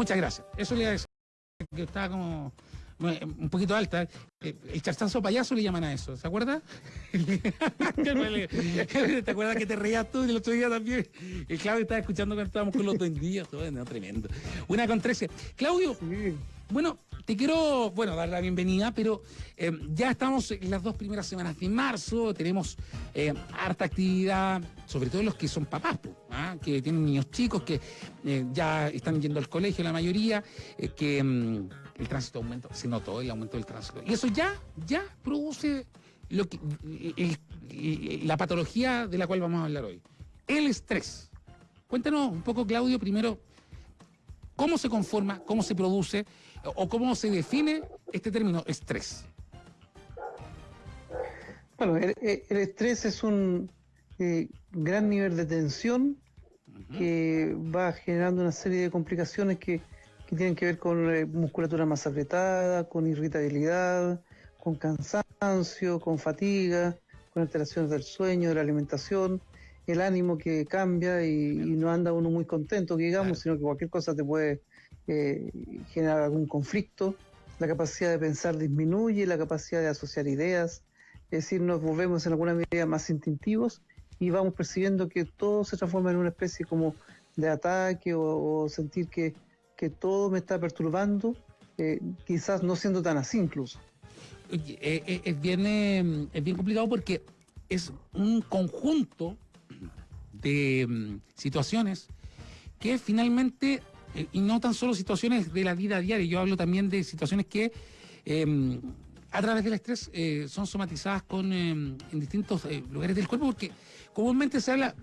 muchas gracias. Eso le iba a decir que estaba como un poquito alta. Eh, El charchazo payaso le llaman a eso, ¿se acuerda? ¿Te acuerdas que te reías tú el otro día también? El Claudio estaba escuchando cuando estábamos con los días, todo tremendo. Una con trece. Claudio, bueno, te quiero, bueno, dar la bienvenida, pero eh, ya estamos en las dos primeras semanas de marzo, tenemos eh, harta actividad, sobre todo los que son papás, ¿ah? que tienen niños chicos, que eh, ya están yendo al colegio la mayoría, que mm, el tránsito aumenta, se notó el aumento del tránsito. Y eso ya, ya produce lo que, la patología de la cual vamos a hablar hoy. El estrés. Cuéntanos un poco, Claudio, primero, cómo se conforma, cómo se produce o cómo se define este término estrés. Bueno, el, estrés es un eh, gran nivel de tensión que va generando una serie de complicaciones que, que tienen que ver con eh, musculatura más apretada, con irritabilidad, con cansancio, con fatiga, con alteraciones del sueño, de la alimentación, el ánimo que cambia y, y no anda uno muy contento, digamos, sino que cualquier cosa te puede eh, generar algún conflicto. La capacidad de pensar disminuye, la capacidad de asociar ideas, es decir, nos volvemos en alguna medida más instintivos y vamos percibiendo que todo se transforma en una especie como de ataque o, o sentir que, que todo me está perturbando, eh, quizás no siendo tan así incluso. Oye, eh, eh, es, bien, eh, es bien complicado porque es un conjunto de mm, situaciones que finalmente, eh, y no tan solo situaciones de la vida diaria, yo hablo también de situaciones que eh, a través del estrés eh, son somatizadas con, eh, en distintos eh, lugares del cuerpo, porque comúnmente se habla,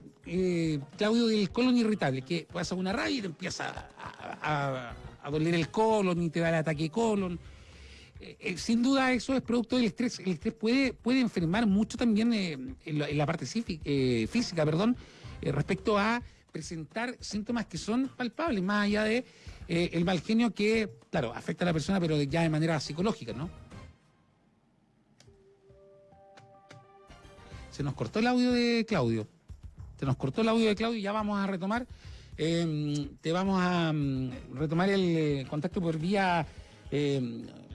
Claudio, del colon irritable, que pasa una rabia y te empieza a, doler el colon y te da el ataque de colon. Sin duda eso es producto del estrés. El estrés puede, puede enfermar mucho también eh, en, la, en la parte física, perdón, eh, respecto a presentar síntomas que son palpables, más allá de eh, el mal genio que, claro, afecta a la persona, pero ya de manera psicológica, ¿no? Se nos cortó el audio de Claudio. Se nos cortó el audio de Claudio y ya vamos a retomar. eh, te vamos a mm, retomar el contacto por vía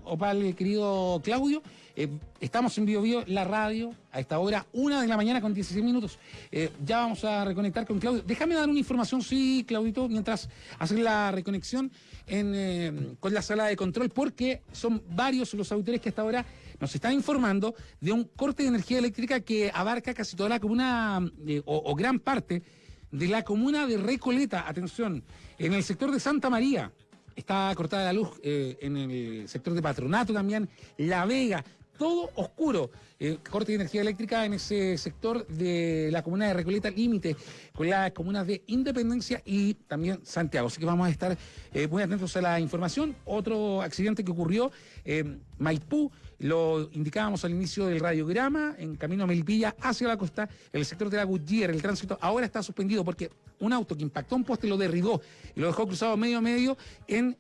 Opal, querido Claudio. Eh, estamos en Bio la radio, a esta hora, una de la mañana con 16 minutos. Eh, ya vamos a reconectar con Claudio. Déjame dar una información, sí, Claudito, mientras haces la reconexión en, eh, con la sala de control, porque son varios los auditores que hasta ahora nos están informando de un corte de energía eléctrica que abarca casi toda la comuna, o gran parte de la comuna de Recoleta. Atención, en el sector de Santa María. Está cortada la luz eh, en el sector de Patronato también, La Vega, todo oscuro. Eh, corte de energía eléctrica en ese sector de la comuna de Recoleta, límite con las comunas de Independencia y también Santiago. Así que vamos a estar eh, muy atentos a la información. Otro accidente que ocurrió en Maipú, lo indicábamos al inicio del radiograma, en camino a Melipilla hacia la costa, el sector de la Gutiérrez, el tránsito ahora está suspendido porque un auto que impactó un poste lo derribó y lo dejó cruzado medio a medio en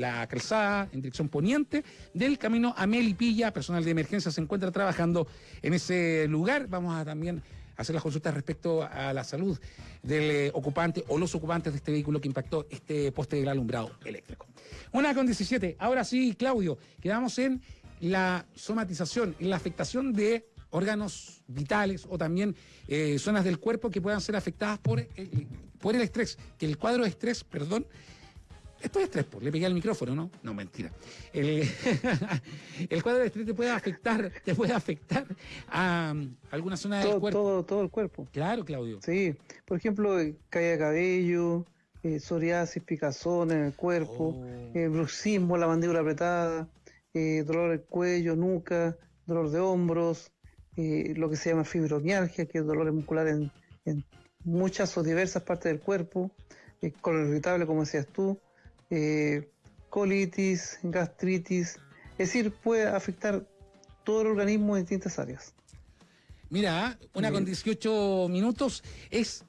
la calzada en dirección poniente del camino a Melipilla. Personal de emergencia se encuentra trabajando en ese lugar. Vamos a también hacer las consultas respecto a la salud del eh, ocupante o los ocupantes de este vehículo que impactó este poste del alumbrado eléctrico. Una con 17. Ahora sí, Claudio, quedamos en la somatización, en la afectación de órganos vitales o también eh, zonas del cuerpo que puedan ser afectadas por el, por el estrés. Que el cuadro de estrés, perdón, esto es estrés, pues, le pegué al micrófono, ¿no? No, mentira. El, el cuadro de estrés te puede afectar, te puede afectar a alguna zona del Todo, cuerpo. todo, todo el cuerpo. Claro, Claudio. Sí, por ejemplo, eh, caída de cabello, eh, psoriasis, picazón en el cuerpo, Oh. eh, bruxismo, la mandíbula apretada, eh, dolor del cuello, nuca, dolor de hombros, eh, lo que se llama fibromialgia, que es dolor muscular en, en muchas o diversas partes del cuerpo, eh, colon irritable, como decías tú, eh, colitis, gastritis, es decir, puede afectar todo el organismo en distintas áreas. Mira, una con 18 minutos es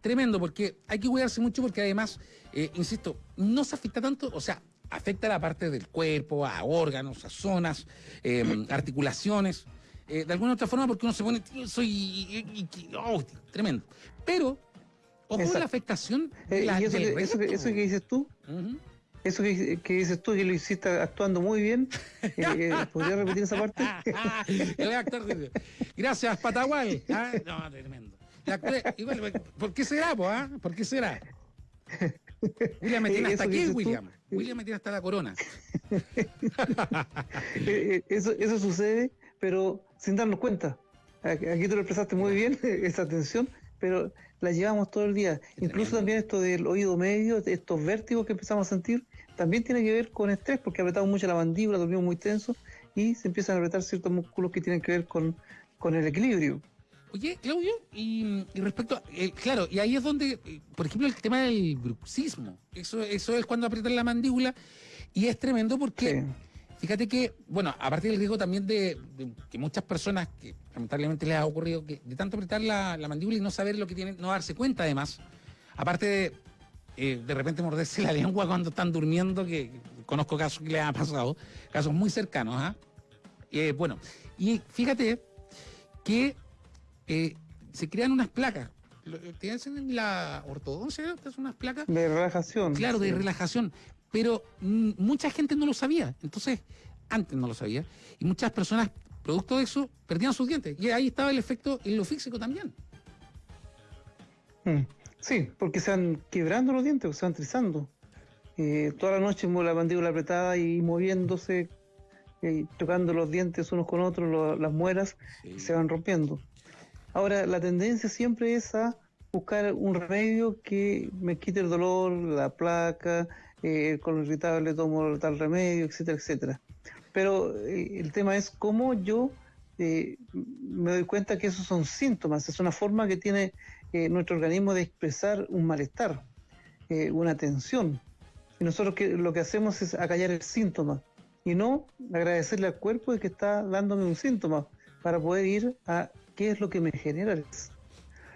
tremendo porque hay que cuidarse mucho porque además, eh, insisto, no se afecta tanto, o sea, afecta a la parte del cuerpo, a órganos, a zonas, eh, articulaciones, eh, de alguna otra forma porque uno se pone tenso y, y- y- oh, tremendo. Pero, ojo Exacto. la afectación de Eh, la, y eso del que, eso, que, resto. eso que dices tú, eso que, dices tú, que lo hiciste actuando muy bien, eh, eh ¿podría repetir esa parte? Gracias, Patagual. Ah, no, tremendo. ¿Por qué será, po, ah? ¿Por qué será? William me tiene hasta aquí, William. William me tiene hasta la corona. Eh, eso, eso sucede, pero sin darnos cuenta. Aquí tú lo expresaste muy bien, esa atención, pero la llevamos todo el día. Incluso también esto del oído medio, estos vértigos que empezamos a sentir, también tiene que ver con estrés, porque apretamos mucho la mandíbula, dormimos muy tenso y se empiezan a apretar ciertos músculos que tienen que ver con, con el equilibrio. Oye, Claudio, y, respecto, eh, claro, y ahí es donde, eh, por ejemplo, el tema del bruxismo, eso, eso es cuando aprietan la mandíbula y es tremendo porque... Fíjate que, bueno, aparte del riesgo también de, que muchas personas, que lamentablemente les ha ocurrido, que de tanto apretar la, mandíbula y no saber lo que tienen, no darse cuenta además, aparte de eh, de repente morderse la lengua cuando están durmiendo, que conozco casos que les ha pasado, casos muy cercanos, ¿ah? Eh, bueno, y fíjate que eh, se crean unas placas. ¿Tienes en la ortodoncia? unas placas? De relajación. Claro, de relajación pero mm, mucha gente no lo sabía. Entonces, antes no lo sabía. Y muchas personas, producto de eso, perdían sus dientes. Y ahí estaba el efecto en lo físico también. Mm, sí, porque se van quebrando los dientes, se van trizando. Eh, toda la noche la mandíbula apretada y moviéndose, y tocando los dientes unos con otros, las muelas, se van rompiendo. Ahora, la tendencia siempre es a buscar un remedio que me quite el dolor, la placa, eh, el irritable tomo tal remedio, etcétera, etcétera. Pero eh, el tema es cómo yo eh, me doy cuenta que esos son síntomas, es una forma que tiene eh, nuestro organismo de expresar un malestar, una tensión. Y nosotros que, lo que hacemos es acallar el síntoma y no agradecerle al cuerpo de que está dándome un síntoma para poder ir a qué es lo que me genera el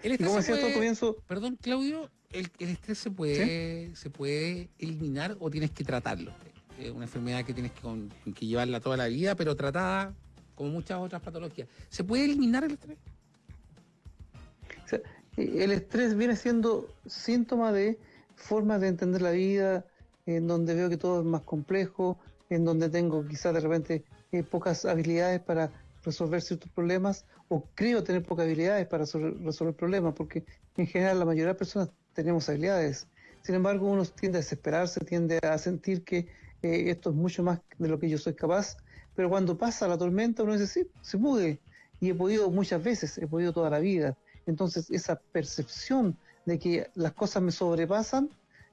y como decía todo comienzo... Perdón, Claudio, el, estrés se puede, se puede eliminar o tienes que tratarlo. Es una enfermedad que tienes que, llevarla toda la vida, pero tratada como muchas otras patologías. ¿Se puede eliminar el estrés? el estrés viene siendo síntoma de formas de entender la vida, en donde veo que todo es más complejo, en donde tengo quizás de repente eh, pocas habilidades para resolver ciertos problemas, o creo tener pocas habilidades para resolver problemas, porque en general la mayoría de las personas tenemos habilidades. Sin embargo, uno tiende a desesperarse, tiende a sentir que eh, esto es mucho más de lo que yo soy capaz, pero cuando pasa la tormenta uno dice, sí, se pude, y he podido muchas veces, he podido toda la vida. Entonces, esa percepción de que las cosas me sobrepasan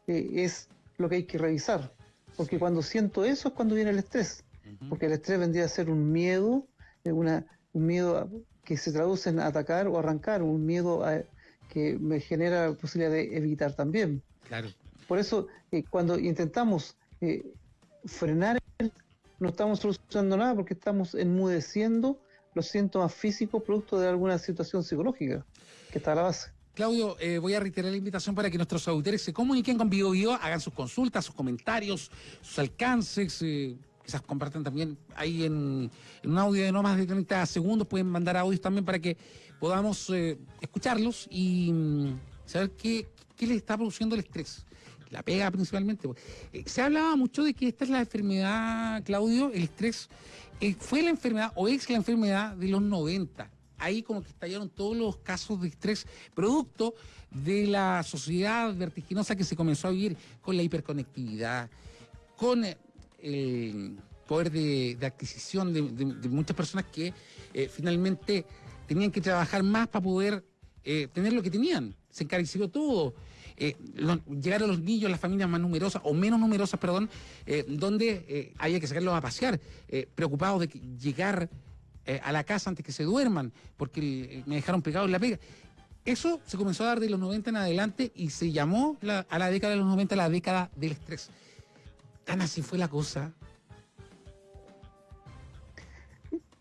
eh, es lo que hay que revisar, porque cuando siento eso es cuando viene el estrés, porque el estrés vendría a ser un miedo, una, un miedo que se traduce en atacar o arrancar, un miedo a, que me genera la posibilidad de evitar también. Claro. Por eso, eh, cuando intentamos eh, frenar, no estamos solucionando nada porque estamos enmudeciendo los síntomas físicos producto de alguna situación psicológica que está a la base. Claudio, eh, voy a reiterar la invitación para que nuestros auditores se comuniquen con Bio, hagan sus consultas, sus comentarios, sus alcances, quizás compartan también ahí en, un audio de no más de 30 segundos, pueden mandar audios también para que podamos eh, escucharlos y mm, saber qué, qué les está produciendo el estrés. La pega principalmente. Eh, se hablaba mucho de que esta es la enfermedad, Claudio, el estrés eh, fue la enfermedad o es la enfermedad de los 90. Ahí como que estallaron todos los casos de estrés producto de la sociedad vertiginosa que se comenzó a vivir con la hiperconectividad, con el poder de, adquisición de, muchas personas que eh, finalmente tenían que trabajar más para poder eh, tener lo que tenían. Se encareció todo. Eh, llegar a los niños, las familias más numerosas o menos numerosas, perdón, donde había que sacarlos a pasear, preocupados de llegar a la casa antes que se duerman, porque me dejaron pegado en la pega. Eso se comenzó a dar de los 90 en adelante y se llamó a la década de los 90 la década del estrés. Tan así fue la cosa.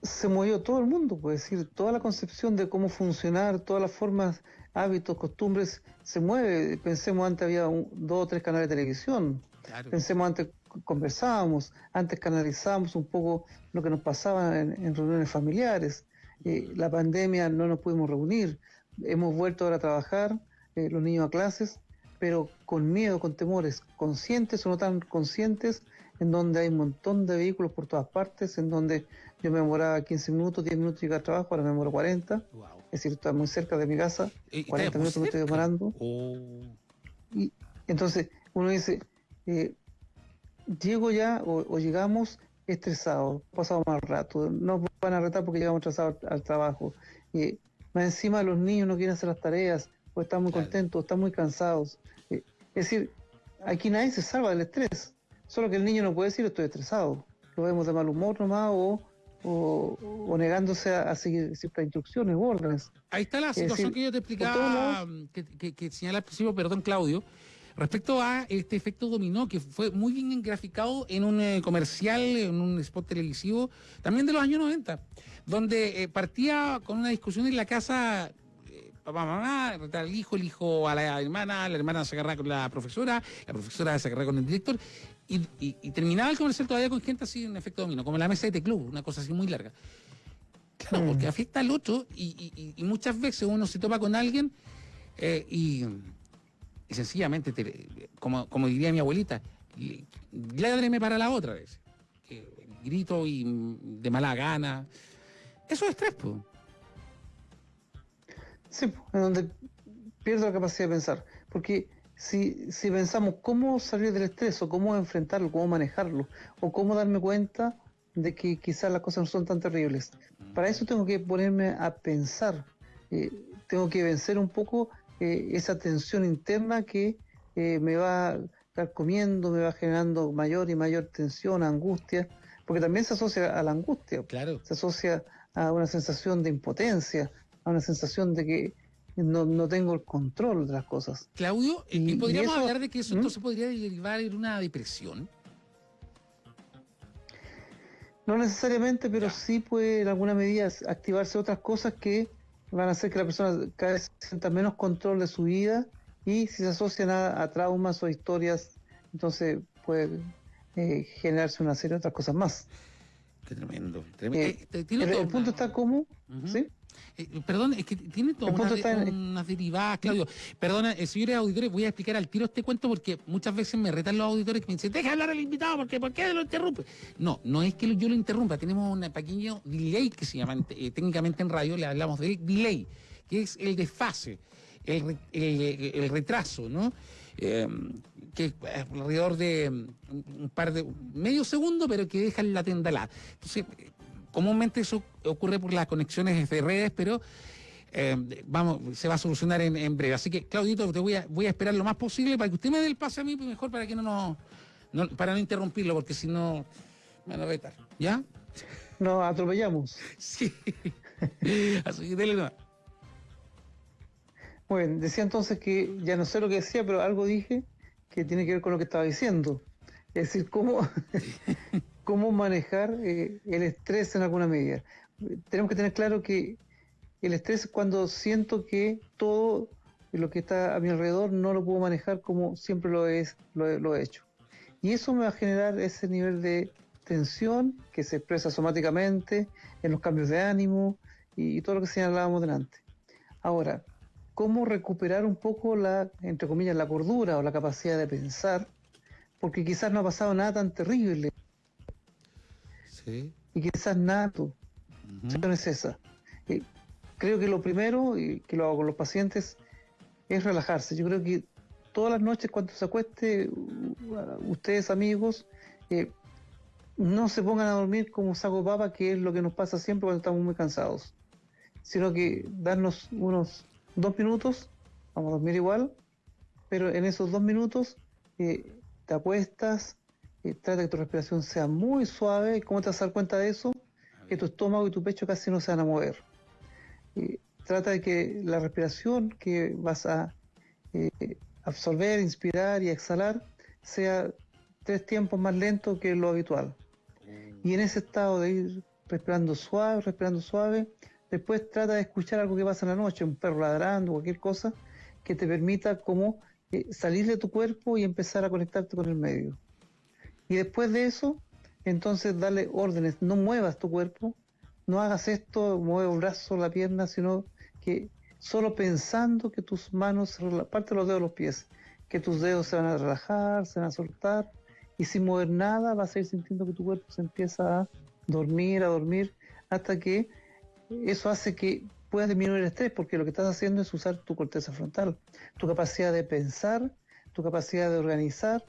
Se movió todo el mundo, puede decir, toda la concepción de cómo funcionar, todas las formas, hábitos, costumbres, se mueve. Pensemos antes había dos o tres canales de televisión. Pensemos antes conversábamos, antes canalizábamos un poco lo que nos pasaba en, reuniones familiares. Eh, la pandemia no nos pudimos reunir, hemos vuelto ahora a trabajar, eh, los niños a clases, pero con miedo, con temores, conscientes o no tan conscientes, en donde hay un montón de vehículos por todas partes, en donde yo me demoraba 15 minutos, 10 minutos llegar al trabajo, ahora me demoro 40. Es decir, está muy cerca de mi casa, 40 minutos me estoy demorando. Oh. Y entonces uno dice, eh, llego ya o, llegamos estresados, pasado mal rato, nos van a retar porque llegamos atrasados al, trabajo. Y más encima los niños no quieren hacer las tareas, o están muy contentos, están muy cansados. Eh, es decir, aquí nadie se salva del estrés, solo que el niño no puede decir estoy estresado. Lo vemos de mal humor nomás o, o, negándose a, seguir ciertas instrucciones o órdenes. Ahí está la situación que yo te explicaba, que, que, que señala al principio, perdón Claudio, Respecto a este efecto dominó, que fue muy bien graficado en un eh, comercial, en un spot televisivo, también de los años 90, donde eh, partía con una discusión en la casa papá, mamá, al hijo, el hijo a la hermana, la hermana se agarra con la profesora, la profesora se agarra con el director, y, terminaba el comercial todavía con gente así, un efecto dominó, como la mesa de club, una cosa así muy larga. Claro, mm. porque afecta al otro y, muchas veces uno se topa con alguien y y sencillamente, como, como diría mi abuelita, ládreme para la otra vez. grito y de mala gana. Eso es estrés, pues. Sí, en donde pierdo la capacidad de pensar. Porque si, si pensamos cómo salir del estrés o cómo enfrentarlo, cómo manejarlo, o cómo darme cuenta de que quizás las cosas no son tan terribles, para eso tengo que ponerme a pensar. Eh, tengo que vencer un poco eh, esa tensión interna que eh, me va comiendo, me va generando mayor y mayor tensión, angustia, porque también se asocia a la angustia, claro. se asocia a una sensación de impotencia, a una sensación de que no, no tengo el control de las cosas. Claudio, ¿y, podríamos hablar de que eso ¿Mm? entonces podría derivar en una depresión? No necesariamente, pero sí puede en alguna medida activarse otras cosas que van a hacer que la persona cada vez sienta menos control de su vida y si se asocian a, traumas o historias, entonces puede eh, generarse una serie de otras cosas más. Qué tremendo. Eh, eh, el, punto está como, ¿sí? Perdón, es que tiene todas unas derivadas, Claudio. Perdona, señores auditores, voy a explicar al tiro este cuento porque muchas veces me retan los auditores que me dicen, deja hablar al invitado, porque ¿por qué lo interrumpe? No, no es que yo lo interrumpa, tenemos un pequeño delay que se llama técnicamente en radio, le hablamos del delay, que es el desfase, el, el retraso, ¿no? Em, que es alrededor de mm, un par de medio segundo, pero que dejan la tenda la. Entonces, comúnmente eso ocurre por las conexiones de redes, pero em, vamos, se va a solucionar en, breve. Así que, Claudito, te voy a, voy a esperar lo más posible para que usted me dé el pase a mí, pues, mejor para que no nos, para no interrumpirlo, porque si no me van a vetar. ¿Ya? Nos atropellamos. Sí. Así que dele bueno, decía entonces que ya no sé lo que decía, pero algo dije que tiene que ver con lo que estaba diciendo. Es decir, cómo, cómo manejar eh, el estrés en alguna medida. Tenemos que tener claro que el estrés es cuando siento que todo lo que está a mi alrededor no lo puedo manejar como siempre lo, es, lo, he hecho. Y eso me va a generar ese nivel de tensión que se expresa somáticamente en los cambios de ánimo y, y todo lo que señalábamos delante. Ahora, cómo recuperar un poco la, entre comillas, la cordura o la capacidad de pensar, porque quizás no ha pasado nada tan terrible. Sí. Y quizás nada, uh es esa. creo que lo primero, y que lo hago con los pacientes, es relajarse. Yo creo que todas las noches cuando se acueste, ustedes amigos, eh, no se pongan a dormir como saco papa, que es lo que nos pasa siempre cuando estamos muy cansados, sino que darnos unos dos minutos, vamos a dormir igual, pero en esos dos minutos eh, te acuestas, eh, trata que tu respiración sea muy suave. ¿Cómo te vas a dar cuenta de eso? Que tu estómago y tu pecho casi no se van a mover. trata de que la respiración que vas a eh, absorber, inspirar y exhalar sea tres tiempos más lento que lo habitual. Y en ese estado de ir respirando suave, respirando suave, Después trata de escuchar algo que pasa en la noche, un perro ladrando, cualquier cosa, que te permita como eh, salir de tu cuerpo y empezar a conectarte con el medio. Y después de eso, entonces darle órdenes, no muevas tu cuerpo, no hagas esto, mueve el brazo, la pierna, sino que solo pensando que tus manos, parte de los dedos de los pies, que tus dedos se van a relajar, se van a soltar, y sin mover nada vas a ir sintiendo que tu cuerpo se empieza a dormir, a dormir, hasta que eso hace que puedas disminuir el estrés, porque lo que estás haciendo es usar tu corteza frontal, tu capacidad de pensar, tu capacidad de organizar,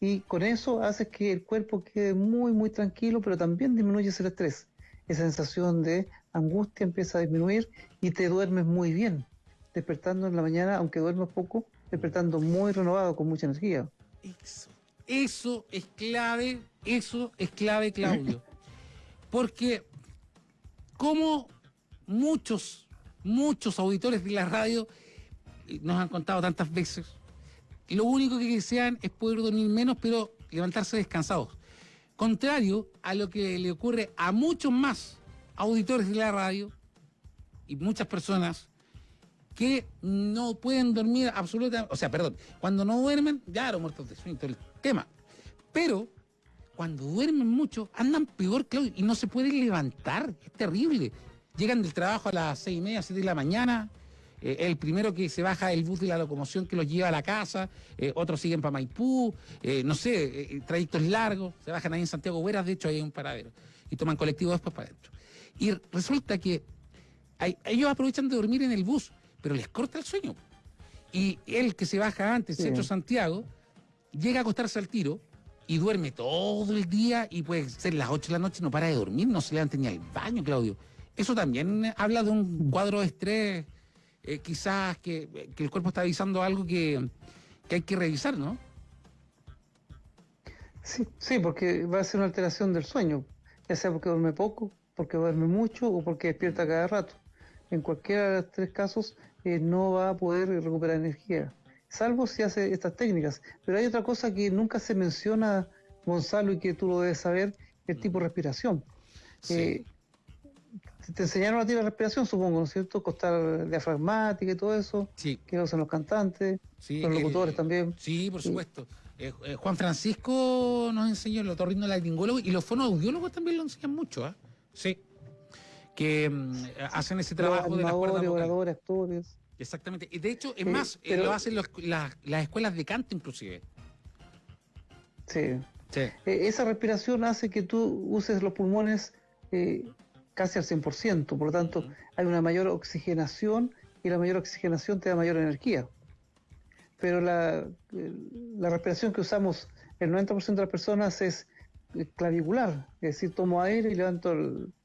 y con eso haces que el cuerpo quede muy, muy tranquilo, pero también disminuyes el estrés. Esa sensación de angustia empieza a disminuir y te duermes muy bien, despertando en la mañana, aunque duermas poco, despertando muy renovado, con mucha energía. Eso, eso es clave, eso es clave, Claudio. Porque como muchos, muchos auditores de la radio nos han contado tantas veces, lo único que desean es poder dormir menos, pero levantarse descansados. Contrario a lo que le ocurre a muchos más auditores de la radio y muchas personas que no pueden dormir absolutamente, o sea, perdón, cuando no duermen, ya los muertos de sueño, todo el tema. Pero cuando duermen mucho, andan peor, Claudio, y no se pueden levantar, es terrible. Llegan del trabajo a las seis y media, siete de la mañana, eh, el primero que se baja el bus de la locomoción que los lleva a la casa, eh, otros siguen para Maipú, eh, no sé, trayectos largos, se bajan ahí en Santiago Hueras, de hecho hay un paradero, y toman colectivo después para adentro. Y resulta que ellos aprovechan de dormir en el bus, pero les corta el sueño. Y él que se baja antes, centro Santiago, llega a acostarse al tiro y duerme todo el día y puede ser las 8 de la noche no para de dormir, no se levanta ni al baño, Claudio. Eso también habla de un cuadro de estrés eh, quizás que, el cuerpo está avisando algo que, hay que revisar, ¿no? Sí, sí, porque va a ser una alteración del sueño, ya sea porque duerme poco, porque duerme mucho o porque despierta cada rato. En cualquiera de los tres casos eh, no va a poder recuperar energía, salvo si hace estas técnicas. Pero hay otra cosa que nunca se menciona, Gonzalo, y que tú lo debes saber, el tipo de respiración. Sí. Eh, te enseñaron a ti la respiración, supongo, ¿no es cierto? Costar diafragmática y todo eso. Sí. Que usan los cantantes, los locutores también. Sí, por supuesto. Eh, eh, Juan Francisco nos enseñó, el otorrino laringólogo, y los fonoaudiólogos también lo enseñan mucho, ¿ah? Sí. Que mm, hacen ese trabajo de las cuerdas vocales. actores. Exactamente. Y de hecho, es más, eh, lo hacen las escuelas de canto inclusive. Sí. sí. esa respiración hace que tú uses los pulmones casi al 100%, por lo tanto hay una mayor oxigenación y la mayor oxigenación te da mayor energía. Pero la, la respiración que usamos el 90% de las personas es clavicular, es decir, tomo aire y levanto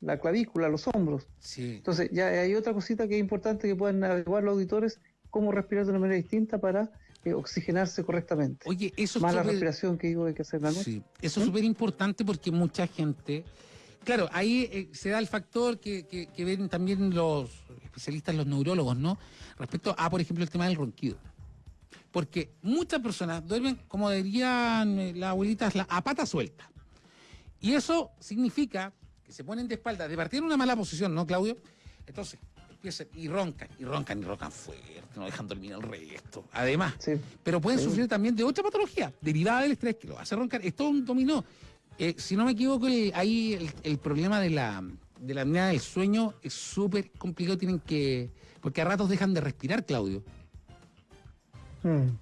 la clavícula, los hombros. Entonces ya hay otra cosita que es importante que puedan averiguar los auditores, cómo respirar de una manera distinta para eh, oxigenarse correctamente. Oye, eso Más la respiración que digo hay que hacer la noche. Sí, eso es ¿Mm? súper importante porque mucha gente Claro, ahí eh, se da el factor que, ven también los especialistas, los neurólogos, ¿no? Respecto a, por ejemplo, el tema del ronquido. Porque muchas personas duermen, como dirían eh, las abuelitas, a pata suelta. Y eso significa que se ponen de espalda, de partir en una mala posición, ¿no, Claudio? Entonces, empiezan y roncan, y roncan, y roncan fuerte, no dejan dormir el resto. Además, pero pueden sufrir también de otra patología derivada del estrés que lo hace roncar. Es todo un dominó. Eh, si no me equivoco, ahí el, problema de la, de la apnea del sueño es súper complicado. Tienen que. Porque a ratos dejan de respirar, Claudio. Mm.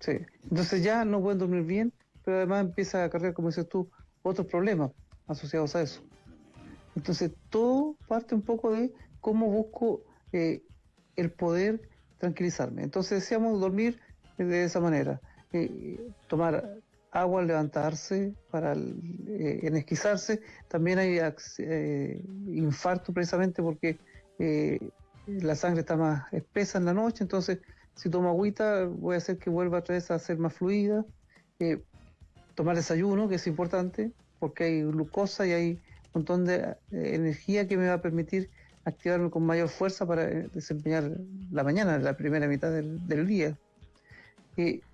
Sí. Entonces ya no pueden dormir bien, pero además empieza a cargar, como dices tú, otros problemas asociados a eso. Entonces todo parte un poco de cómo busco eh, el poder tranquilizarme. Entonces decíamos dormir de esa manera. Eh, tomar agua al levantarse, para eh, enesquizarse. También hay eh, infarto precisamente porque eh, la sangre está más espesa en la noche, entonces si tomo agüita voy a hacer que vuelva otra vez a ser más fluida. tomar desayuno, que es importante, porque hay glucosa y hay un montón de energía que me va a permitir activarme con mayor fuerza para desempeñar la mañana, la primera mitad del, del día.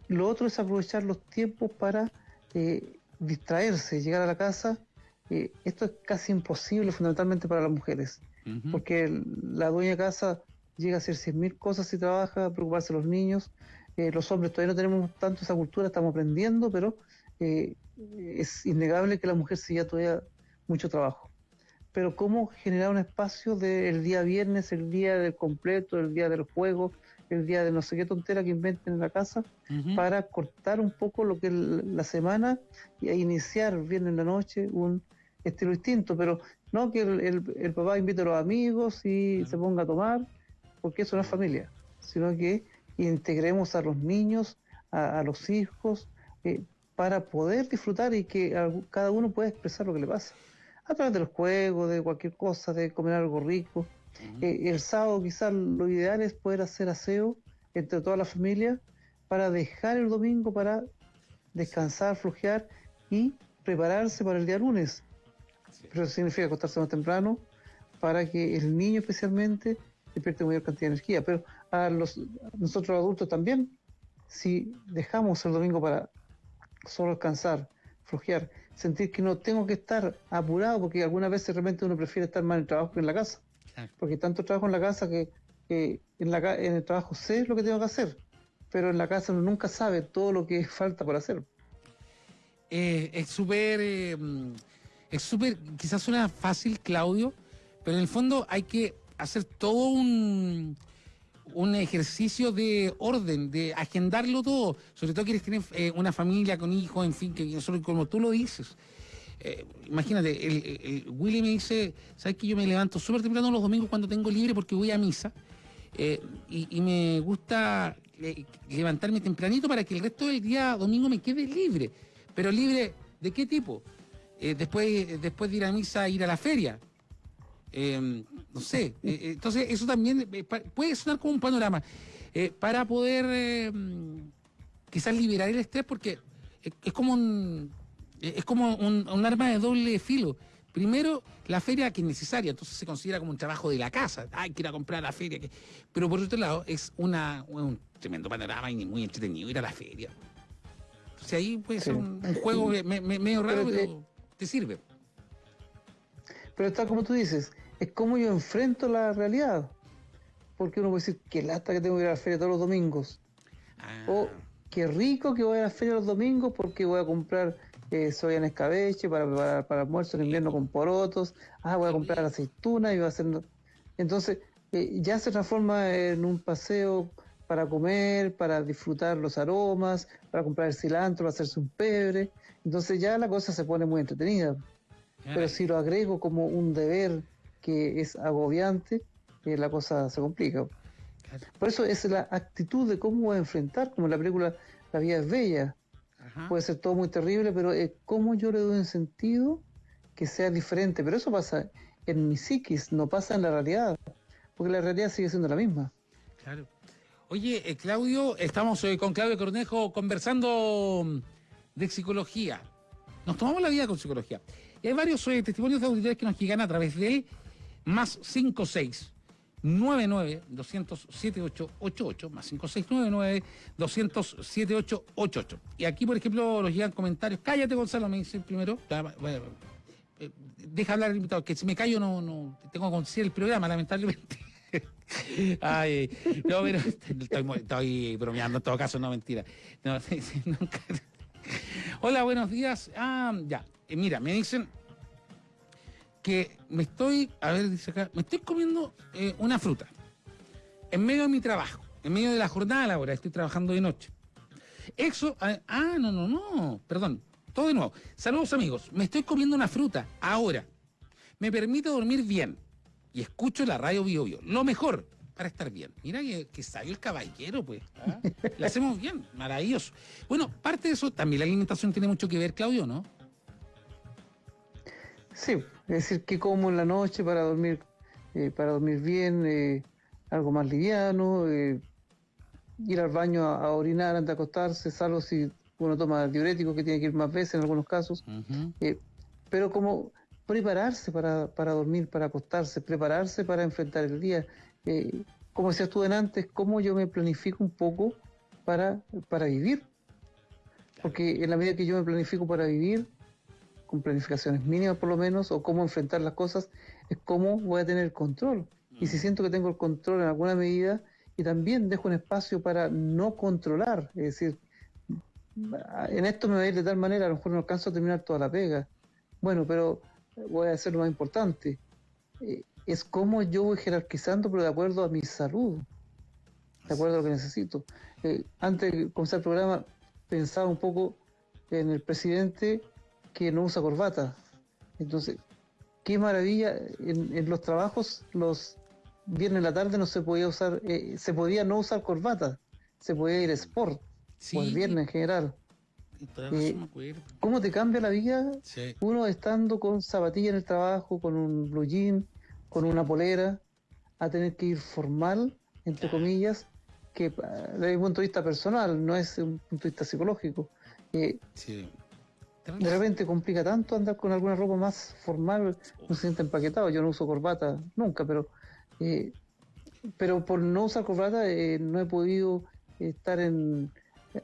Lo otro es aprovechar los tiempos para eh, distraerse, llegar a la casa. Eh, esto es casi imposible fundamentalmente para las mujeres, porque la dueña de casa llega a hacer 100.000 cosas si trabaja, preocuparse de los niños. Eh, los hombres todavía no tenemos tanto esa cultura, estamos aprendiendo, pero es innegable que la mujer lleva todavía mucho trabajo. Pero cómo generar un espacio del día viernes, el día del completo, el día del juego, el día de no sé qué tontera que inventen en la casa, para cortar un poco lo que es la semana y a iniciar bien en la noche un estilo distinto, pero no que el, papá invite a los amigos y se ponga a tomar, porque eso no es familia, sino que integremos a los niños, a, los hijos, eh, para poder disfrutar y que cada uno pueda expresar lo que le pasa. A través de los juegos, de cualquier cosa, de comer algo rico. Eh, el sábado quizás lo ideal es poder hacer aseo entre toda la familia para dejar el domingo para descansar, flojear y prepararse para el día lunes. Pero eso significa acostarse más temprano para que el niño especialmente despierte mayor cantidad de energía. Pero a los nosotros adultos también, si dejamos el domingo para solo descansar, flojear, sentir que no tengo que estar apurado, porque algunas veces realmente uno prefiere estar más en el trabajo que en la casa. Porque tanto trabajo en la casa que, en, la, en el trabajo sé lo que tengo que hacer, pero en la casa uno nunca sabe todo lo que falta por hacer. Eh, es súper, eh, es súper, quizás suena fácil, Claudio, pero en el fondo hay que hacer todo un, un ejercicio de orden, de agendarlo todo. Sobre todo quieres tener eh, una familia con hijos, en fin, que como tú lo dices. Eh, imagínate, el, Willy me dice, ¿sabes que yo me levanto súper temprano los domingos cuando tengo libre porque voy a misa? Eh, y, me gusta levantarme tempranito para que el resto del día domingo me quede libre. Pero libre, ¿de qué tipo? después, después de ir a misa, ir a la feria. Em, no sé, eh, eh, entonces eso también eh, puede sonar como un panorama para poder em, quizás liberar el estrés porque es como un es como un, arma de doble filo. Primero, la feria que es necesaria, entonces se considera como un trabajo de la casa. Hay que ir a comprar a la feria. Pero por otro lado, es una, un tremendo panorama y muy entretenido ir a la feria. Sea, ahí puede ser un, juego medio raro, pero te sirve. Pero está como tú dices, es como yo enfrento la realidad. Porque uno puede decir, qué lata que tengo que ir a la feria todos los domingos. Ah. O qué rico que voy a la feria los domingos porque voy a comprar eh, soya en escabeche para preparar para almuerzo en invierno con porotos. Ah, voy a comprar aceitunas y voy a hacer... Entonces, eh, ya se transforma en un paseo para comer, para disfrutar los aromas, para comprar el cilantro, para hacerse un pebre. Entonces ya la cosa se pone muy entretenida. Pero si lo agrego como un deber que es agobiante, eh, la cosa se complica. Por eso es la actitud de cómo enfrentar, como en la película La vida es bella. Puede ser todo muy terrible, pero es cómo yo le doy un sentido que sea diferente. Pero eso pasa en mi psiquis, no pasa en la realidad, porque la realidad sigue siendo la misma. Claro. Oye, eh, Claudio, estamos hoy con Claudio Cornejo conversando de psicología. Nos tomamos la vida con psicología. Y hay varios eh, testimonios de auditores que nos llegan a través de más 56 99 200 7888 más 5699 200 7888 y aquí por ejemplo nos llegan comentarios cállate Gonzalo me dice primero eh, deja hablar el invitado que si me callo no, no tengo que conducir el programa lamentablemente Ay, no, pero estoy, bromeando en todo caso, no mentira. Hola, buenos días. Ah, ya. Eh, mira, me dicen, que me estoy, a ver, dice acá, me estoy comiendo eh, una fruta en medio de mi trabajo, en medio de la jornada laboral, estoy trabajando de noche. Eso, ah, no, no, no, perdón, todo de nuevo. Saludos amigos, me estoy comiendo una fruta ahora. Me permite dormir bien y escucho la radio Bio, Bio. Lo mejor para estar bien. Mira que, que sabio el caballero, pues. ¿ah? Le hacemos bien, maravilloso. Bueno, parte de eso, también la alimentación tiene mucho que ver, Claudio, ¿no? Sí, es decir, que como en la noche para dormir, eh, para dormir bien, eh, algo más liviano, eh, ir al baño a, orinar antes de acostarse, salvo si uno toma diurético que tiene que ir más veces en algunos casos, pero como prepararse para, para, dormir, para acostarse, prepararse para enfrentar el día. como decías tú antes, cómo yo me planifico un poco para, para vivir. Porque en la medida que yo me planifico para vivir, con planificaciones mínimas por lo menos, o cómo enfrentar las cosas, es cómo voy a tener control. Y si mm. siento que tengo el control en alguna medida, y también dejo un espacio para no controlar, es decir, en esto me voy a ir de tal manera, a lo mejor no alcanzo a terminar toda la pega. Bueno, pero voy a hacer lo más importante. Eh, es cómo yo voy jerarquizando, pero de acuerdo a mi salud. de acuerdo a lo que necesito. Eh, antes de comenzar el programa, pensaba un poco en el presidente que no usa corbata. Entonces, qué maravilla, en, los trabajos, los viernes en la tarde no se podía usar, eh, se podía no usar corbata, se podía ir a sport, o el viernes en general. Eh, ¿Cómo te cambia la vida? Uno estando con zapatilla en el trabajo, con un blue jean, con una polera, a tener que ir formal, entre comillas, que desde un punto de vista personal, no es un punto de vista psicológico. Eh, de repente complica tanto andar con alguna ropa más formal, no se siente empaquetado. Yo no uso corbata nunca, pero eh, pero por no usar corbata eh, no he podido estar en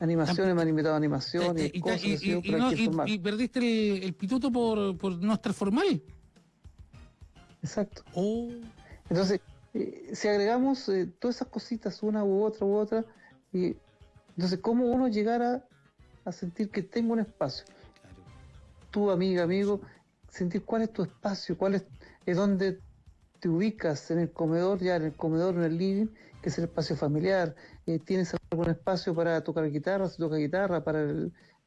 animaciones, me han invitado a animaciones, y, cosas y, perdiste el, pituto por, por no estar formal. Exacto. Oh. Entonces, eh, si agregamos eh, todas esas cositas, una u otra u otra, y entonces, ¿cómo uno llegar a, sentir que tengo un espacio? Tu amiga, amigo, sentir cuál es tu espacio, cuál es, es donde te ubicas en el comedor, ya en el comedor, en el living, que es el espacio familiar. Eh, ¿Tienes algún espacio para tocar guitarra, si toca guitarra, para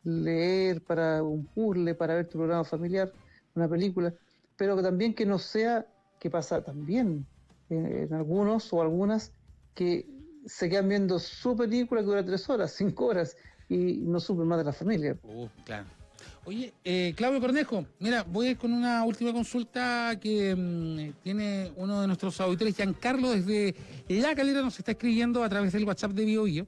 leer, para un puzzle, para ver tu programa familiar, una película? Pero también que no sea, que pasa también en, algunos o algunas que se quedan viendo su película que dura tres horas, cinco horas y no supen más de la familia. Uh, claro. Oye, eh, Claudio Cornejo, mira, voy con una última consulta que mm, tiene uno de nuestros auditores, Giancarlo, desde La Calera, nos está escribiendo a través del WhatsApp de Bio, y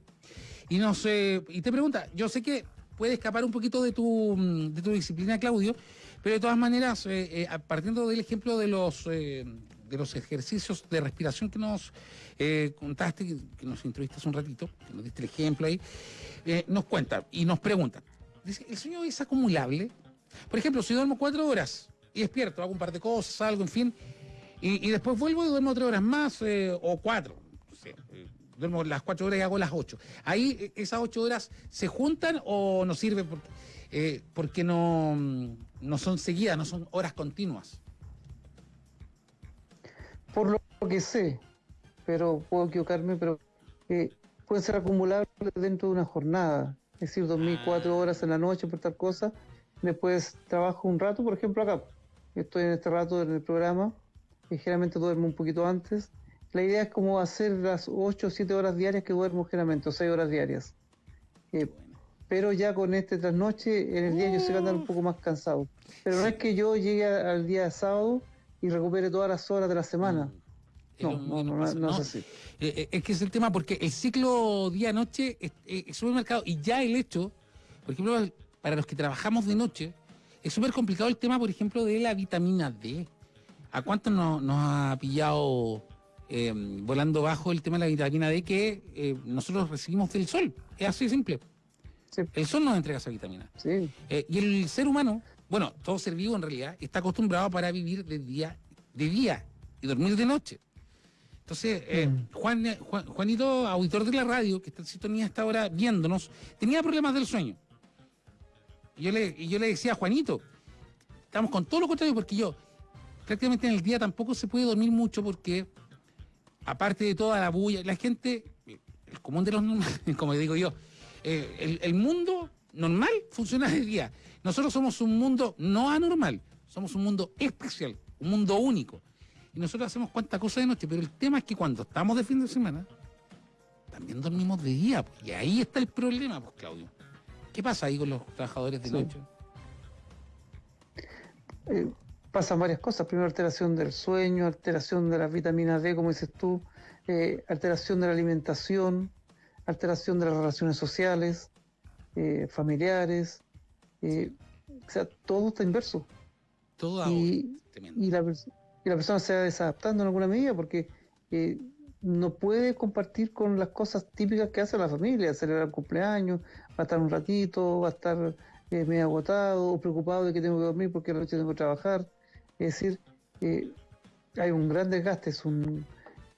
eh, y te pregunta, yo sé que puede escapar un poquito de tu, mm, de tu disciplina, Claudio, pero de todas maneras, eh, partiendo del ejemplo de los de los ejercicios de respiración que nos eh, contaste, que, nos hace un ratito, que nos diste el ejemplo ahí, eh, nos cuenta y nos pregunta, ¿el sueño es acumulable? Por ejemplo, si duermo cuatro horas y despierto, hago un par de cosas, algo, en fin, y, después vuelvo y duermo tres horas más eh, o cuatro. duermo las cuatro horas y hago las ocho. Ahí esas ocho horas se juntan o no sirve porque, porque no, no son seguidas, no son horas continuas por lo que sé, pero puedo equivocarme, pero eh, pueden ser acumulables dentro de una jornada. Es decir, dormir ah. cuatro horas en la noche por tal cosa, después trabajo un rato, por ejemplo acá, estoy en este rato en el programa, y generalmente duermo un poquito antes. La idea es como hacer las ocho o siete horas diarias que duermo generalmente, o seis horas diarias. Eh, pero ya con este trasnoche, en el día yo sé que andar un poco más cansado. Pero no es que yo llegue al día de sábado y recupere todas las horas de la semana. Mm. No, no, no, es así. Eh, eh, es que es el tema, porque el ciclo día-noche es, súper marcado y ya el hecho, por ejemplo, para los que trabajamos de noche, es súper complicado el tema, por ejemplo, de la vitamina D. ¿A cuánto nos, ha pillado eh, volando bajo el tema de la vitamina D que nosotros recibimos del sol? Es así de simple. El sol nos entrega esa vitamina. Sí. y el ser humano bueno, todo ser vivo en realidad está acostumbrado para vivir de día, de día y dormir de noche. Entonces, eh, mm. Juan, Juanito, auditor de la radio, que está en sintonía hasta ahora viéndonos, tenía problemas del sueño. Y yo le, y yo le decía a Juanito, estamos con todo lo contrario, porque yo prácticamente en el día tampoco se puede dormir mucho porque, aparte de toda la bulla, la gente, el común de los normales, como digo yo, eh, el, el mundo normal funciona de día. Nosotros somos un mundo no anormal, somos un mundo especial, un mundo único. Y nosotros hacemos cuantas cosas de noche, pero el tema es que cuando estamos de fin de semana, también dormimos de día. Pues, y ahí está el problema, pues, Claudio. ¿Qué pasa ahí con los trabajadores de noche? Eh, pasan varias cosas. Primero, alteración del sueño, alteración de las vitaminas D, como dices tú, eh, alteración de la alimentación, alteración de las relaciones sociales, eh, familiares, o sea, todo está inverso. Todo y, y, la, y la persona se va desadaptando en alguna medida porque eh, no puede compartir con las cosas típicas que hace la familia, celebrar el cumpleaños, va a estar un ratito, va a estar eh, medio agotado o preocupado de que tengo que dormir porque la noche tengo que trabajar. Es decir, hay un gran desgaste, es un,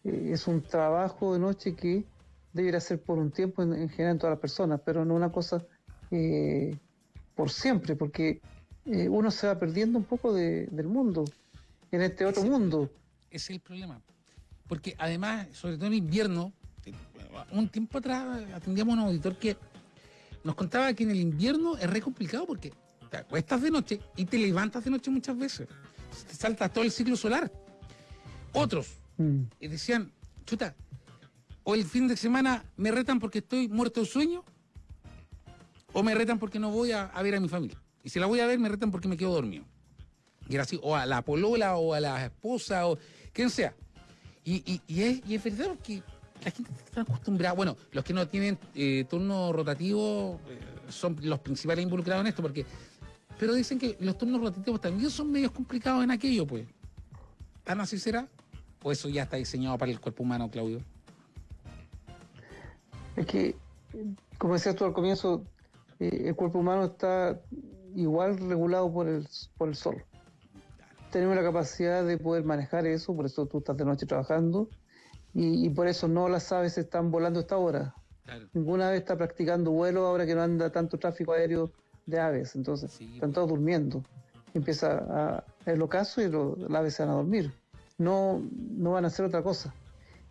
es un trabajo de noche que debería ser por un tiempo en, general en todas las personas, pero no una cosa eh, por siempre, porque eh, uno se va perdiendo un poco del mundo, en este otro mundo. Ese es el problema. Porque además, sobre todo en invierno, un tiempo atrás atendíamos a un auditor que nos contaba que en el invierno es re complicado porque te acuestas de noche y te levantas de noche muchas veces. Te saltas todo el ciclo solar. Otros Mm. y decían, chuta, o el fin de semana me retan porque estoy muerto de sueño, o me retan porque no voy a, a ver a mi familia. Y si la voy a ver, me retan porque me quedo dormido. Así, o a la polola, o a la esposa, o quien sea. Y, y- y es, y es verdad porque la gente está acostumbrada. Bueno, los que no tienen eh, turno rotativo eh, son los principales involucrados en esto, porque. Pero dicen que los turnos rotativos también son medios complicados en aquello, pues. ¿Tan así será? ¿O eso ya está diseñado para el cuerpo humano, Claudio? Es que, como decías tú al comienzo, eh, el cuerpo humano está igual regulado por el, por el sol. Tenemos la capacidad de poder manejar eso, por eso tú estás de noche trabajando, y, y por eso no las aves están volando a esta hora. Claro. Ninguna ave está practicando vuelo ahora que no anda tanto tráfico aéreo de aves, entonces Sí, están pues. todos durmiendo. Empieza a, el ocaso y lo- las aves se van a dormir. No, no van a hacer otra cosa.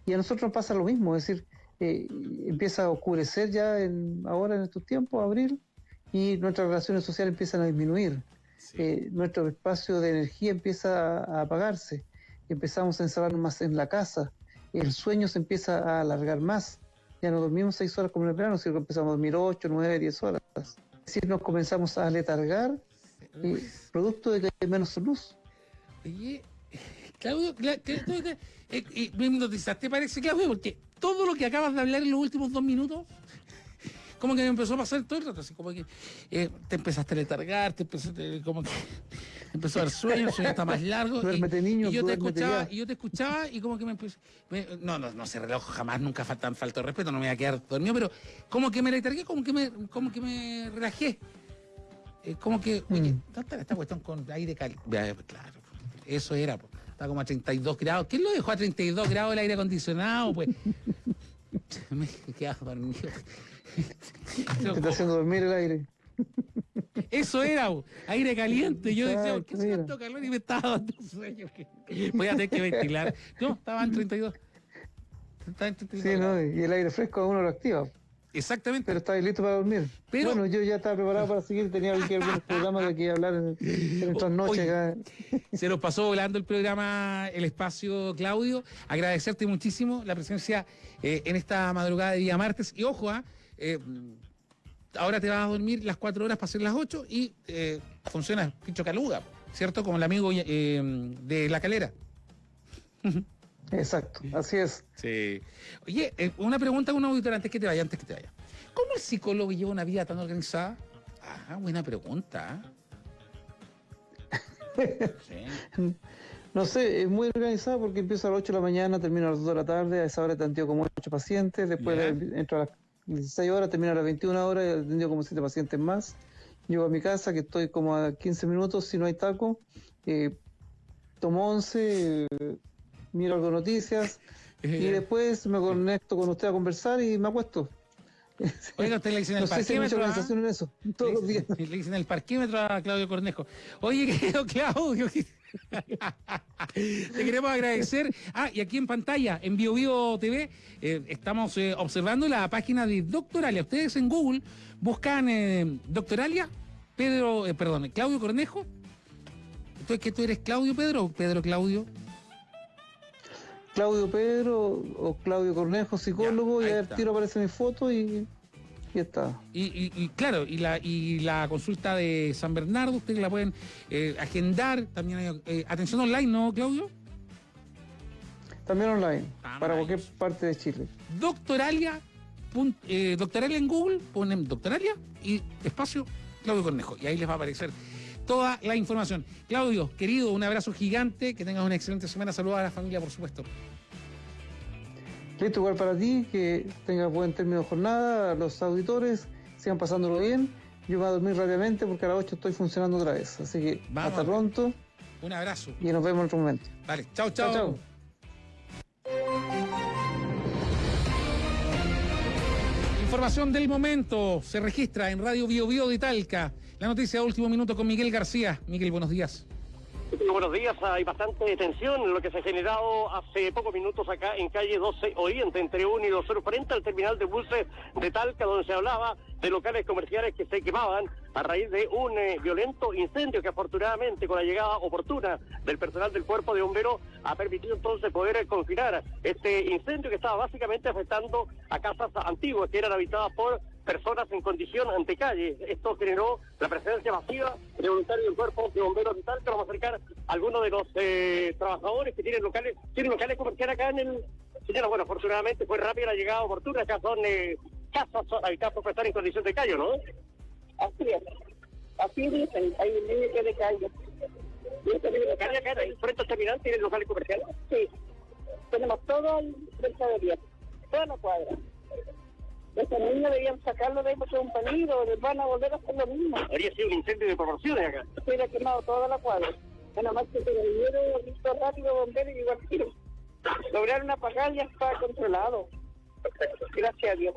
Y a nosotros nos pasa lo mismo, es decir, eh, empieza a oscurecer ya en, ahora en estos tiempos, abril, y nuestras relaciones sociales empiezan a disminuir. Eh, nuestro espacio de energía empieza a, apagarse, empezamos a encerrarnos más en la casa, el sueño se empieza a alargar más, ya no dormimos seis horas como en el verano, sino que empezamos a dormir ocho, nueve, diez horas. Es decir, nos comenzamos a letargar, eh, producto de que hay menos luz. Oye, Claudio, Cla- Cla- Claudio, eh, eh, me hipnotizaste, parece, Claudio, porque todo lo que acabas de hablar en los últimos dos minutos, como que me empezó a pasar todo el rato, así como que eh, te empezaste a letargar, te empezaste, como que empezó a dar sueño, el sueño está más largo. y- Duérmete, niño, y yo te escuchaba, ya. y yo te escuchaba y como que me empezó, me- no, no, no se reloj jamás, nunca faltan falta de respeto, no me voy a quedar dormido, pero como que me letargué, como que me, como que me relajé. Eh, como que, oye, Mm. ¿dónde está esta cuestión con aire caliente? Claro, eso era, po. está como a 32 grados. ¿Quién lo dejó a 32 grados el aire acondicionado? Pues me he quedado dormido. Te está haciendo dormir el aire. Eso era, aire caliente. Yo decía, ¿por qué se tanto calor y me estaba dando sueño? Voy a tener que ventilar. No, estaba en 32. Estaba en 32 Sí. ¿no? Y el aire fresco a uno lo activa. Exactamente. Pero estáis listo para dormir. Pero- bueno, yo ya estaba preparado para seguir, tenía aquí algunos programas de que hablar en, en nuestras noches. Oye. Se nos pasó volando el programa, el espacio, Claudio. Agradecerte muchísimo la presencia eh, en esta madrugada de día martes. Y ojo, ah, eh, ahora te vas a dormir las cuatro horas para ser las ocho y eh, funciona Picho Caluga, ¿cierto? Como el amigo eh, de La Calera. Exacto, así es. Sí. Oye, eh, una pregunta a un auditor antes que te vaya, antes que te vaya. ¿Cómo el psicólogo lleva una vida tan organizada? Ah, buena pregunta. Sí. No sé, es muy organizado porque empiezo a las 8 de la mañana, termino a las 2 de la tarde, a esa hora atendido como 8 pacientes, después entro a las 16 horas, termino a las 21 horas, he atendido como 7 pacientes más. Llego a mi casa, que estoy como a 15 minutos, si no hay taco, eh, tomo 11, eh, miro algo de noticias y después me conecto con usted a conversar y me acuesto. Oiga, usted le dicen el No sé si hay mucha parquímetro. ¿ah? en eso, todos los días. Le dicen el parquímetro a Claudio Cornejo. Oye, querido Claudio, te queremos agradecer. Ah, y aquí en pantalla, en BioBio TV, eh, estamos eh, observando la página de Doctoralia. Ustedes en Google buscan eh, Doctoralia, Pedro, eh, perdón, Claudio Cornejo. Entonces, ¿que tú eres Claudio Pedro o Pedro Claudio? Claudio Pedro o Claudio Cornejo, psicólogo, Ya, y al tiro aparece mi foto y, y está. Y, y- y claro, y la, y la consulta de San Bernardo, ustedes la pueden eh, agendar. También hay eh, atención online, ¿no, Claudio? También online, Ah, para cualquier parte de Chile. Doctoralia, pun- eh, Doctoralia en Google, ponen Doctoralia y espacio Claudio Cornejo. Y ahí les va a aparecer toda la información. Claudio, querido, un abrazo gigante, que tengas una excelente semana. Saludos a la familia, por supuesto. Listo, igual para ti, que tengas buen término de jornada, los auditores, sigan pasándolo bien. Yo voy a dormir rápidamente porque a las 8 estoy funcionando otra vez. Así que Vamos. hasta pronto Un abrazo. y nos vemos en otro momento. Vale, chao, Chao, chao. chao. Información del momento se registra en Radio Bio Bio de Talca. La noticia de último minuto con Miguel García. Miguel, buenos días. Buenos días. Hay bastante tensión en lo que se ha generado hace pocos minutos acá en calle 12 Oriente, entre 1 y 2 frente al terminal de buses de Talca, donde se hablaba de locales comerciales que se quemaban a raíz de un eh, violento incendio que afortunadamente con la llegada oportuna del personal del cuerpo de bomberos ha permitido entonces poder eh, confinar este incendio que estaba básicamente afectando a casas antiguas que eran habitadas por personas en condición ante calle. Esto generó la presencia masiva de voluntarios del cuerpo de bomberos y tal, que vamos a acercar a algunos de los eh, trabajadores que tienen locales, tienen locales comerciales acá en el... Señora, bueno, afortunadamente fue rápida la llegada oportuna, acá son eh, casas habitadas por personas en condición de calle, ¿no? Así es. Así dicen, hay un límite de calle. ¿Y este de acá, frente al terminal, tienen locales comerciales? Sí. Tenemos todo el mercadería, toda la cuadra. Estos niños debían sacarlo de ahí porque es un peligro, van a volver a hacer lo mismo. Habría sido un incendio de proporciones acá. Se hubiera quemado toda la cuadra. Nada más que se le dieron visto rápido bomberos y igual tiro. Lograron apagar y ya está controlado. Gracias a Dios.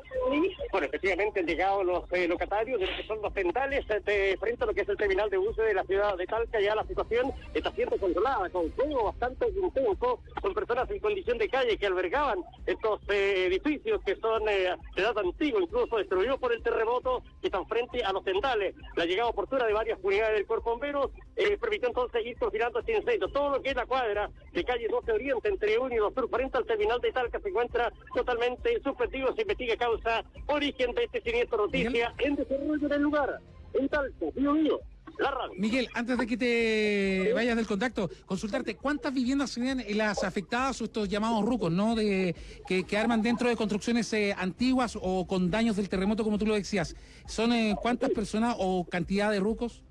Bueno, efectivamente han llegado los eh, locatarios de lo que son los tendales eh, frente a lo que es el terminal de buses de la ciudad de Talca. Ya la situación está siendo controlada, con fuego bastante intenso, con personas en condición de calle que albergaban estos eh, edificios que son de edad antigua, incluso destruidos por el terremoto, que están frente a los tendales. La llegada oportuna de varias unidades del cuerpo bomberos permitió entonces ir confinando este incendio. Todo lo que es la cuadra de calle 12 Oriente entre 1 y 2 Sur frente al terminal de Talca se encuentra totalmente suspendido, se investiga causa, origen de este siniestro noticia en desarrollo del lugar. En Talco, mío mío. La radio. Miguel, antes de que te vayas del contacto, consultarte cuántas viviendas serían las afectadas o estos llamados rucos, ¿no? De que, arman dentro de construcciones eh, antiguas o con daños del terremoto, como tú lo decías. ¿Son eh, cuántas personas o cantidad de rucos?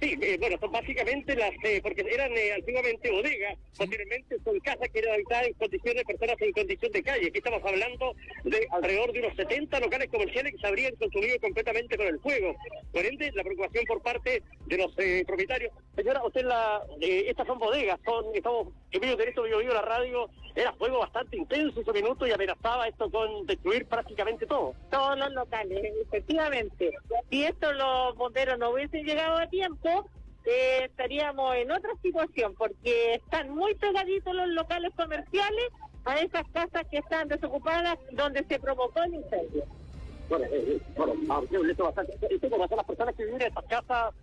Sí, eh, bueno, son básicamente las, eh, porque eran eh, antiguamente bodegas, posteriormente son casas que eran habitadas en condiciones de personas en condición de calle. Aquí estamos hablando de alrededor de unos 70 locales comerciales que se habrían consumido completamente con el fuego. Por ende, la preocupación por parte de los propietarios. Señora, usted la, estas son bodegas, son, estamos en medio de esto, yo vivo la radio, era fuego bastante intenso ese minuto y amenazaba esto con destruir prácticamente todo. Todos los locales, efectivamente. Si esto los bomberos no hubiesen llegado a tiempo, eh, estaríamos en otra situación, porque están muy pegaditos los locales comerciales a esas casas que están desocupadas donde se provocó el incendio. Bueno, eh, eh bueno, esto bastante. ¿Esto las personas que viven en estas casas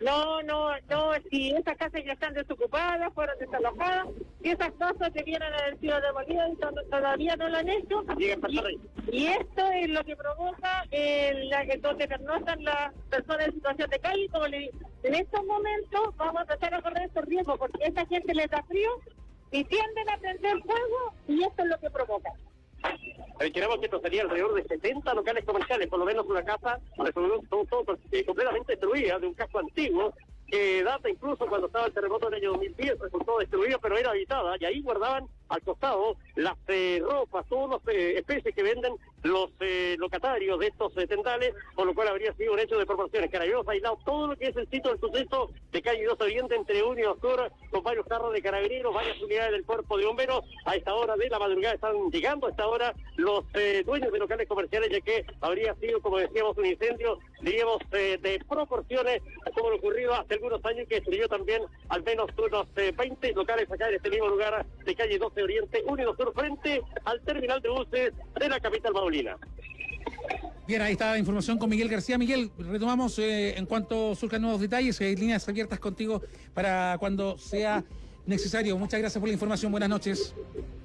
no, no, no, si esas casas ya están desocupadas, fueron desalojadas, si esas casas debieran haber sido demolidas y todavía no lo han hecho. Y, esto es lo que provoca eh, la que donde pernoctan las personas en situación de calle. Como le en estos momentos vamos a empezar a correr estos riesgos porque esta gente les da frío y tienden a prender fuego y esto es lo que provoca. Queremos que esto sería alrededor de 70 locales comerciales, por lo menos una casa todo, todo, eh, completamente destruida, de un casco antiguo, que data incluso cuando estaba el terremoto del año 2010, resultó destruida, pero era habitada, y ahí guardaban al costado las eh, ropas, todas las eh, especies que venden los eh, locatarios de estos tendales, por lo cual habría sido un hecho de proporciones. Carabineros aislado todo lo que es el sitio del suceso de calle 2 Oriente entre 1 y 2 con varios carros de carabineros, varias unidades del cuerpo de bomberos. A esta hora de la madrugada están llegando a esta hora los dueños de locales comerciales, ya que habría sido, como decíamos, un incendio, diríamos, de proporciones, como lo ocurrido hace algunos años, que destruyó también al menos unos 20 locales acá en este mismo lugar de calle 12 Oriente, Unido Sur, frente al terminal de buses de la capital maulina. Bien, ahí está la información con Miguel García. Miguel, retomamos eh, en cuanto surjan nuevos detalles, hay líneas abiertas contigo para cuando sea necesario. Muchas gracias por la información. Buenas noches.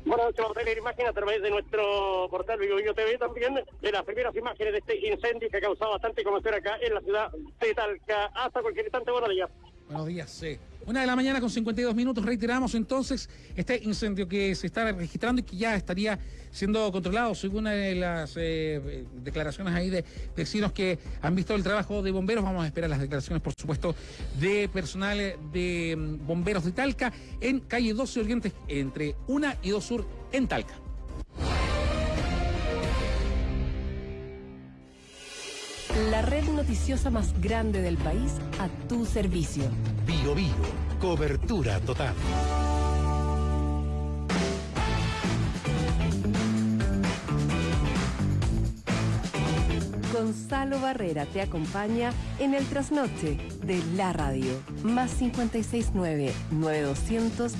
Buenas noches, vamos a tener imágenes a través de nuestro portal Vivo TV también de las primeras imágenes de este incendio que ha causado bastante conmoción acá en la ciudad de Talca. Hasta cualquier instante, buenos días. Buenos días, sí. Una de la mañana con 52 minutos, reiteramos entonces este incendio que se está registrando y que ya estaría siendo controlado según de las eh, declaraciones ahí de vecinos que han visto el trabajo de bomberos. Vamos a esperar las declaraciones, por supuesto, de personal de mm, bomberos de Talca en calle 12 Oriente, entre 1 y 2 Sur en Talca. La red noticiosa más grande del país a tu servicio. Bio Bio, cobertura total. Gonzalo Barrera te acompaña en el trasnoche de la radio. Más 569 9200